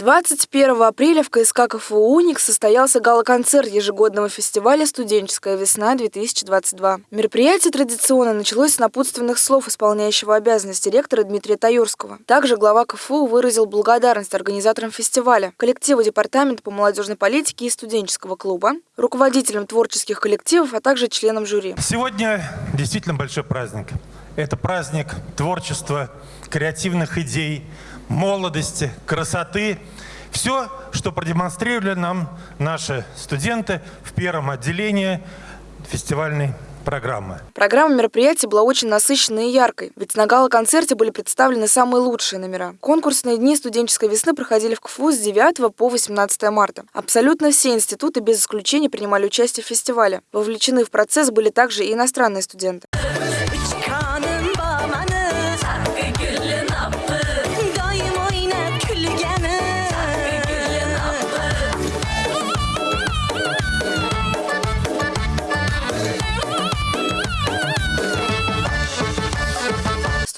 21 апреля в КСК КФУ «Уникс» состоялся гала-концерт ежегодного фестиваля «Студенческая весна-2022». Мероприятие традиционно началось с напутственных слов исполняющего обязанности ректора Дмитрия Таюрского. Также глава КФУ выразил благодарность организаторам фестиваля, коллективу Департамента по молодежной политике и студенческого клуба, руководителям творческих коллективов, а также членам жюри. Сегодня действительно большой праздник. Это праздник творчества, креативных идей, молодости, красоты. Все, что продемонстрировали нам наши студенты в первом отделении фестивальной программы. Программа мероприятия была очень насыщенной и яркой, ведь на гала-концерте были представлены самые лучшие номера. Конкурсные дни студенческой весны проходили в КФУ с 9 по 18 марта. Абсолютно все институты без исключения принимали участие в фестивале. Вовлечены в процесс были также и иностранные студенты.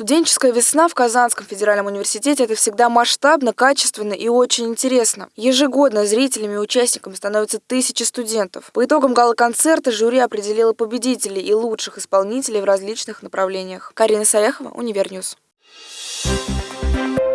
Студенческая весна в Казанском федеральном университете – это всегда масштабно, качественно и очень интересно. Ежегодно зрителями и участниками становятся тысячи студентов. По итогам гала-концерта жюри определило победителей и лучших исполнителей в различных направлениях. Карина Саяхова, Univer News. Thank you.